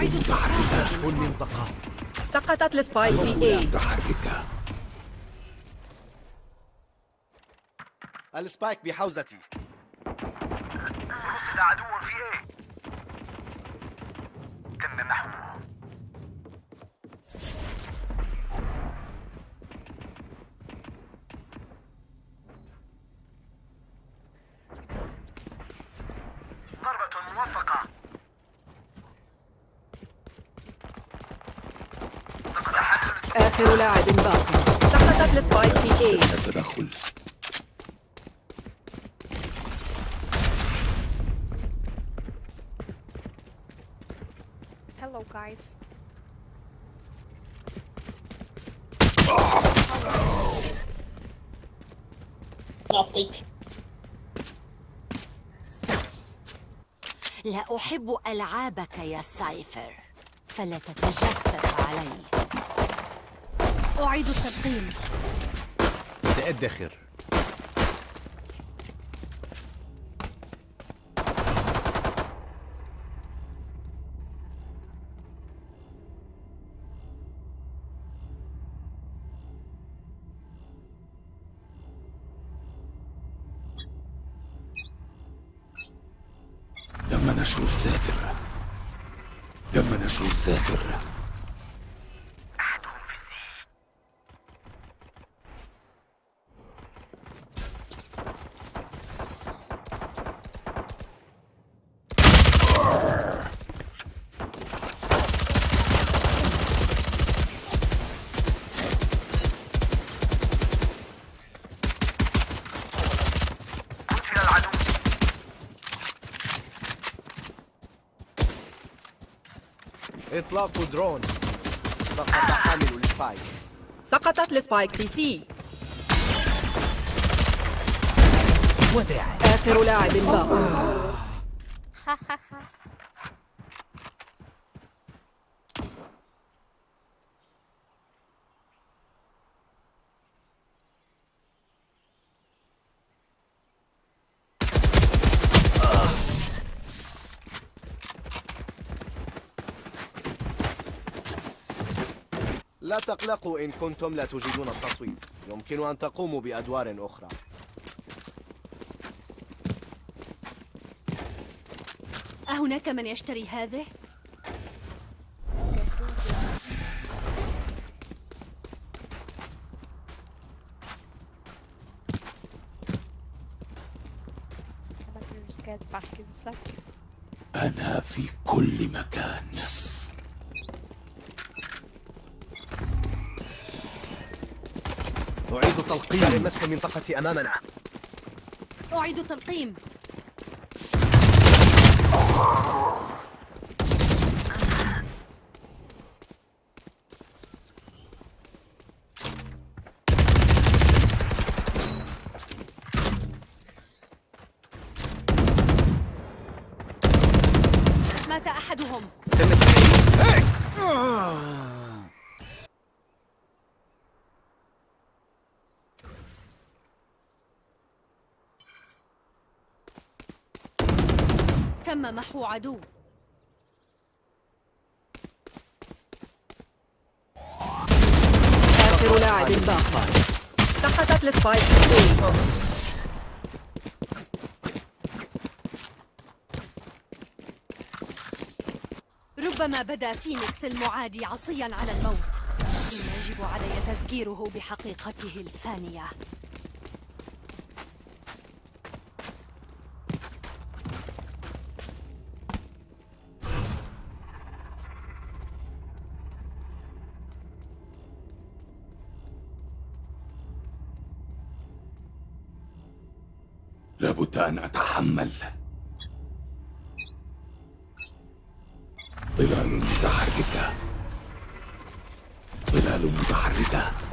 ظلال متحركة كشف المنطقة سقطت ال spike في A متحركة ال spike بحوزتي. رصد عدو في إيه؟ تم محوه. آخر لاعب باق سقطت ال spike في A التدخل Hello, guys. لا أحب ألعابك يا سايفر. فلا تتجسس علي. أعيد التقييم سأدخر تم نشر الساتر. تم نشر الساتر. إطلاق درون. سقط حامل ال spike سقطت ال spike في C وداعا آخر لاعب باق لا تقلقوا. إن كنتم لا تجيدون التصويت. يمكن أن تقوموا بأدوار أخرى. أهناك من يشتري هذه؟ أنا في كل مكان. أعيد تلقيم. مسح المنطقة أمامنا. أعيد التلقيم تم محو عدو. آخر لاعب باق سقطت ال spike ربما بدا فينيكس المعادي عصيا على الموت. يجب علي تذكيره بحقيقته الفانية. لابد أن أتحمل. ظلال متحركة. ظلال متحركة.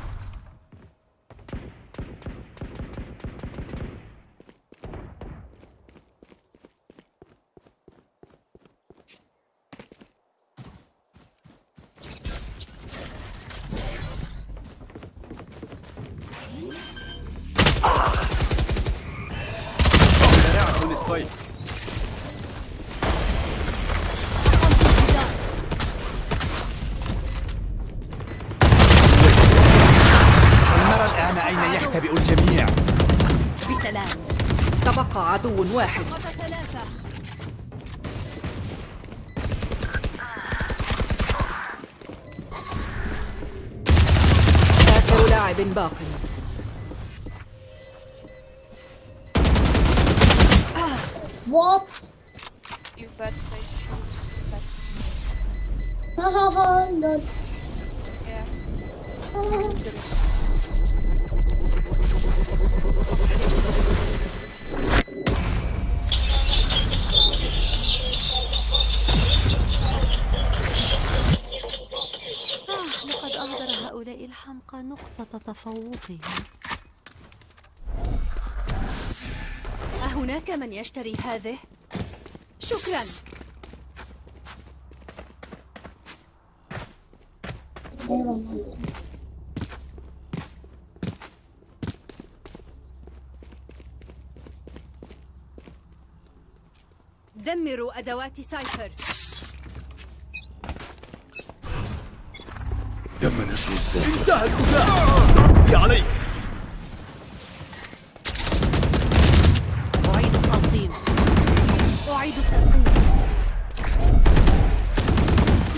عدو واحد ثلاثة آخر لاعب باق What? You bet say shoes. Hahaha, not. yeah. هؤلاء الحمقى نقطة تفوقهم. أهناك من يشتري هذه؟ شكرا. دمروا أدوات سايفر. نشر الذاكرة انتهى عليك. أعيد التنظيم أعيد التنظيم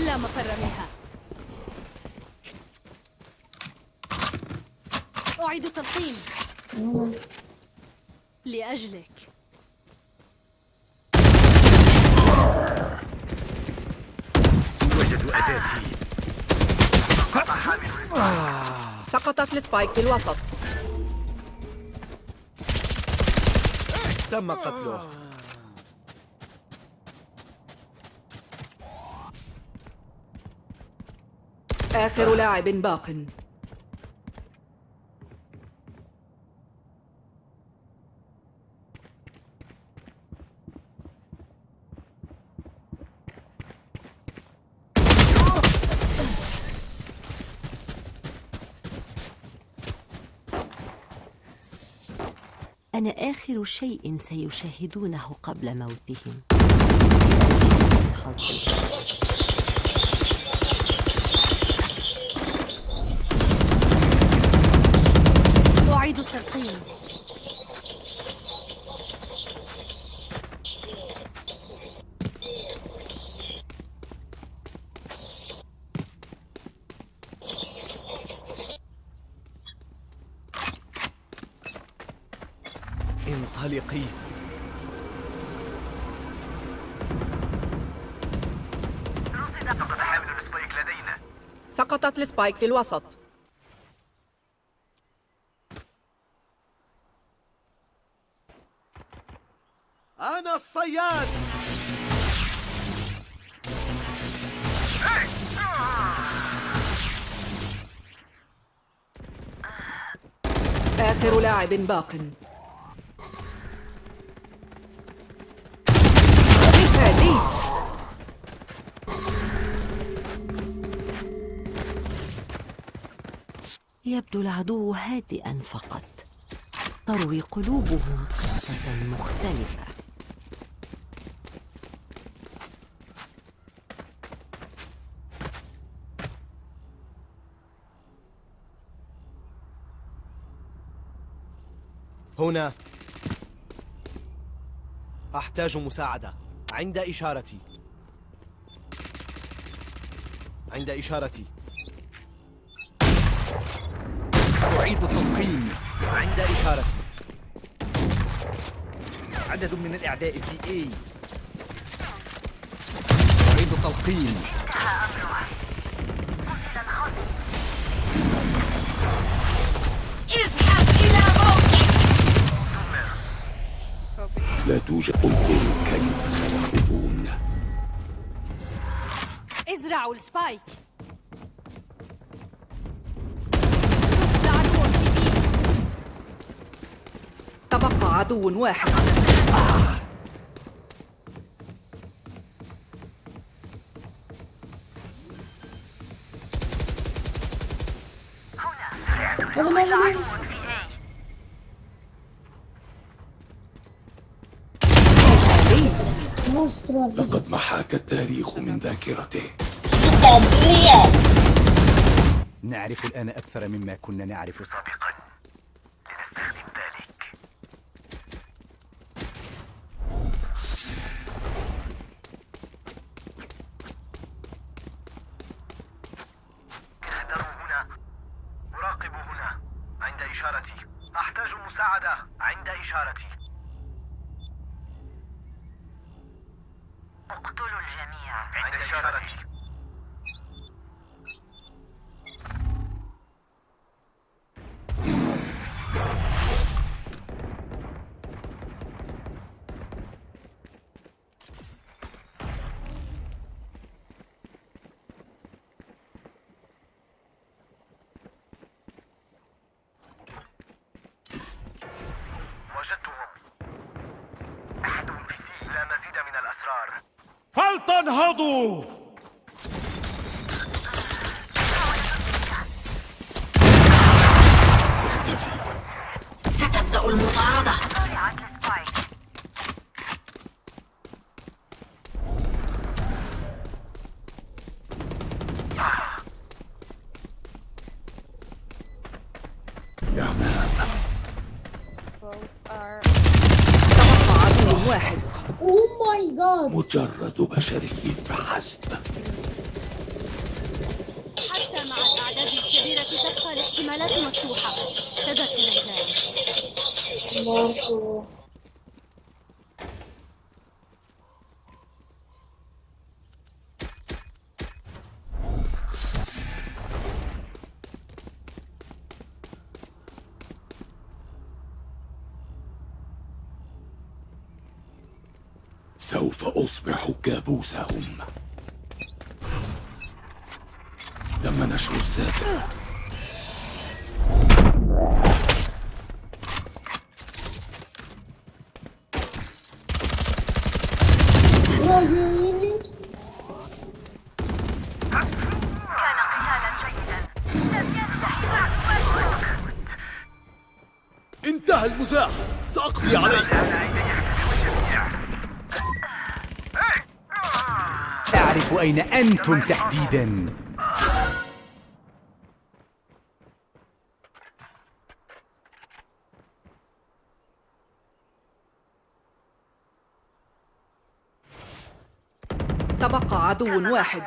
لا مفر منها. أعيد التلقيم. لأجلك. سقطت السبايك في الوسط. تم قتله. آخر لاعب باق. أنا آخر شيء سيشاهدونه قبل موتهم. السبايك في الوسط. أنا الصياد. آخر لاعب باق. يبدو العدو هادئا فقط. تروي قلوبهم قصة مختلفة. هنا. أحتاج مساعدة. عند إشارتي. عند إشارتي. أعيد التلقيم عند اشارتي عدد من الأعداء في A. أعيد التلقيم. لا توجد انظروا كيف سيهربون ازرعوا السبايك. تبقى عدو واحد. Monstro. لقد محاك التاريخ من ذاكرته. نعرف الآن أكثر مما كنا نعرف سابقا. أحتاج مساعدة عند إشارتي. اقتلوا الجميع. عند إشارتي. المطاردة. واحد اوه ماي جاد مجرد بشري فحسب حتى مع الأعداد الكبيرة تبقى الاحتمالات مفتوحة. تذكر ذلك سوف أصبح كابوسهم. تم نشر الساتر انتهى المزاح. سأقضي عليك. أعرف أين أنتم تحديدا. تبقى عدو واحد.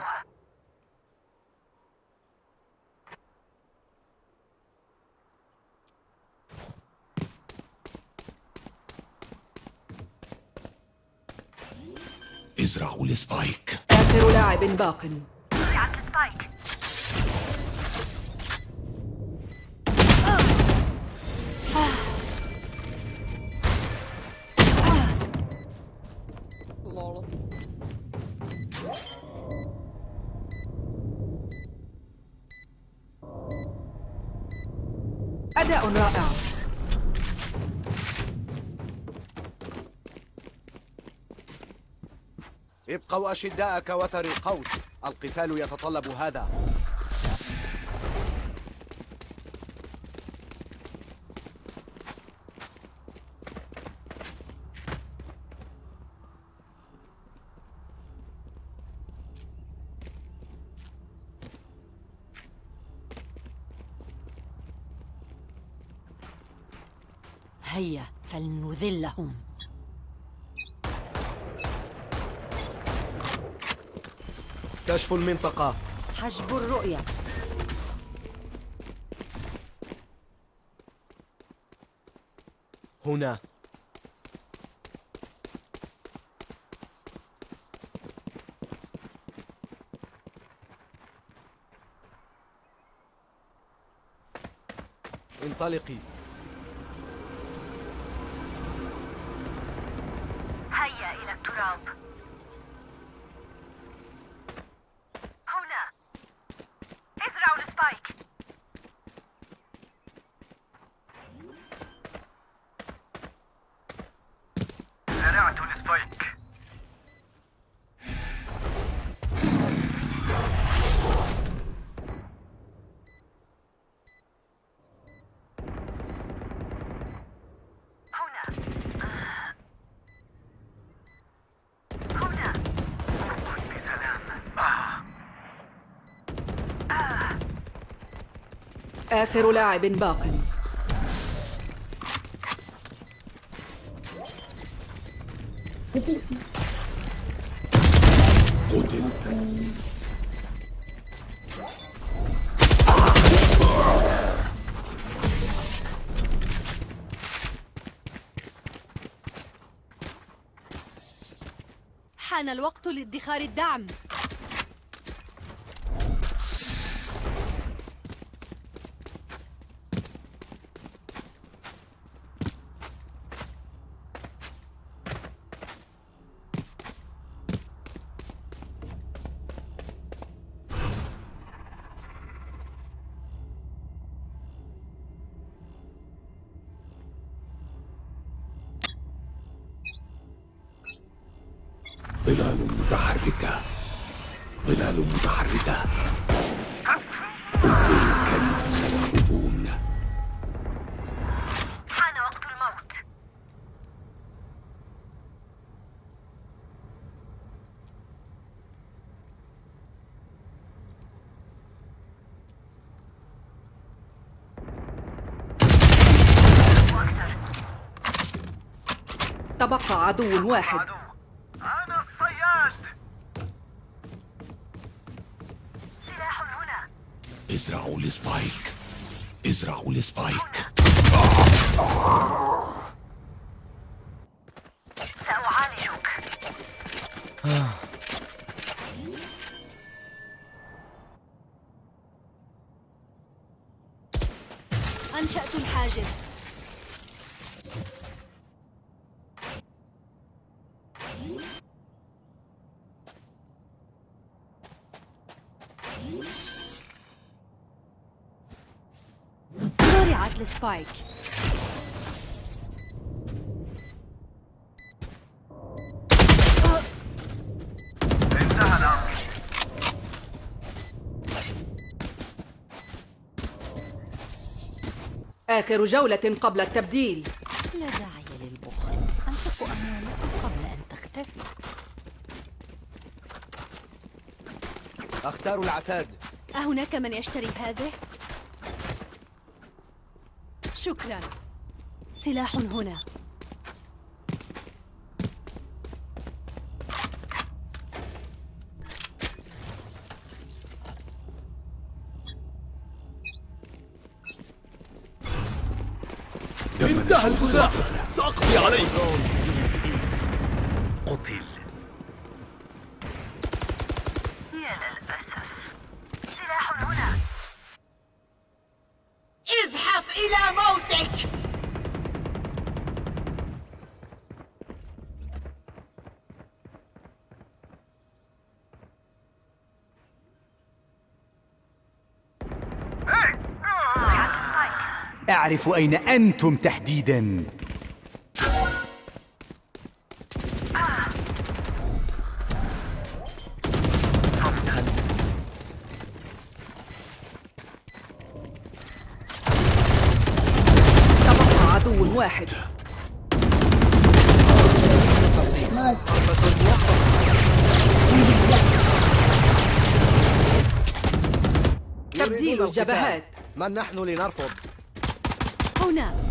ازرعوا السبايك آخر لاعب باق. السبايك ابقوا أشداء كوتر القوس القتال يتطلب هذا هيا فلنذلهم كشف المنطقة. حجب الرؤية. هنا. انطلقي. هيا إلى التراب هنا ازرعوا السبايك زرعت السبايك هنا هنا قل بسلام آه. آخر لاعب باق. حان الوقت لادخار الدعم. ظلال متحركة. ظلال متحركة. انظروا كيف سيهربون حان وقت الموت تبقى عدو واحد عدو أنا الصياد سلاح هنا ازرعوا ال spike ازرعوا ال spike سأعالجك. أنشأت الحاجز الأمر آخر جولة قبل التبديل. لا داعي للبخل. أنفقوا أموالكم قبل أن تختفي. أختار العتاد. أهناك من يشتري هذه؟ شكرا. سلاح هنا. انتهى الفزاع سأقضي عليك. أعرف أين أنتم تحديداً. تبقى عدو واحد. تبديل. الجبهات. من نحن لنرفض؟ هنا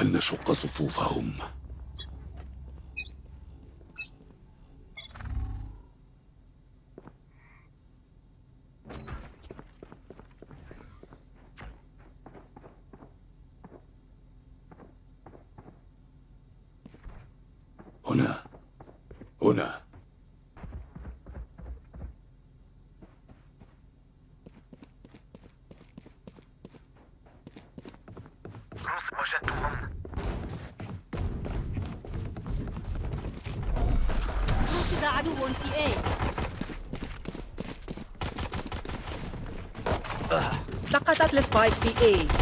فلنشق صفوفهم. هنا. هنا روس وجدتهم رصد عدو في A سقطت ال spike في A.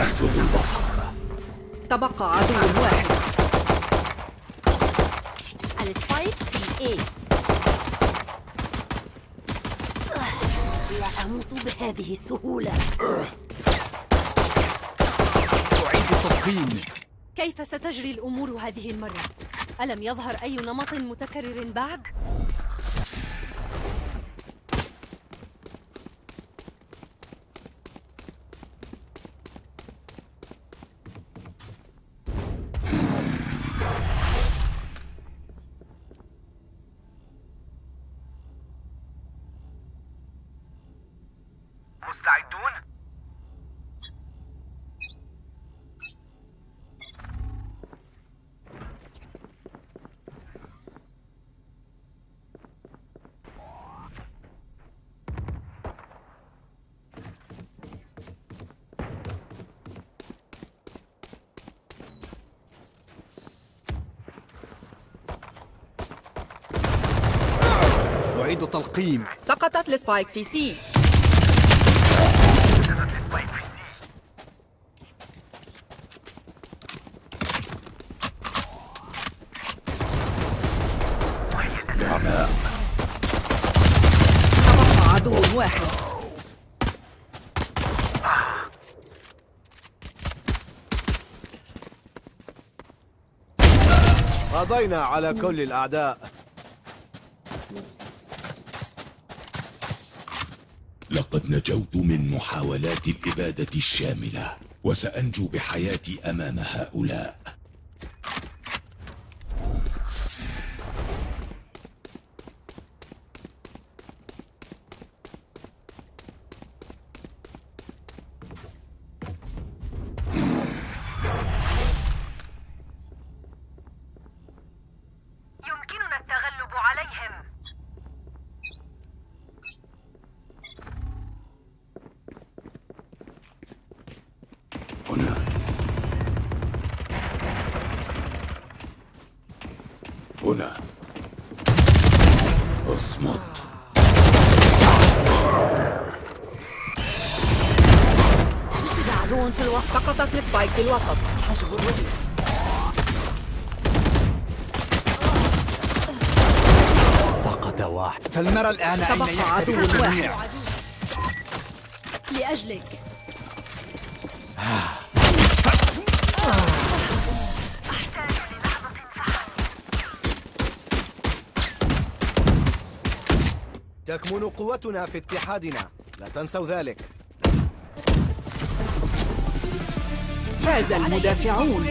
أسجد البصر. تبقى عدو واحد. ال spike في A. لا أموت بهذه السهولة. أعيد التلقين كيف ستجري الأمور هذه المرة؟ ألم يظهر أي نمط متكرر بعد؟ أعيد تلقيم. سقطت السبايك في سي. تبقى عدو واحد. قضينا على كل الأعداء. لقد نجوت من محاولات الإبادة الشاملة وسأنجو بحياتي أمام هؤلاء. أصمت. عدو في الوسط سقطت السبايك في الوسط. سقط واحد. فلنرى الآن أين تبقى يحترق عدو الجميع؟ واحد. لأجلك. تكمن قوتنا في اتحادنا. لا تنسوا ذلك. فاز المدافعون.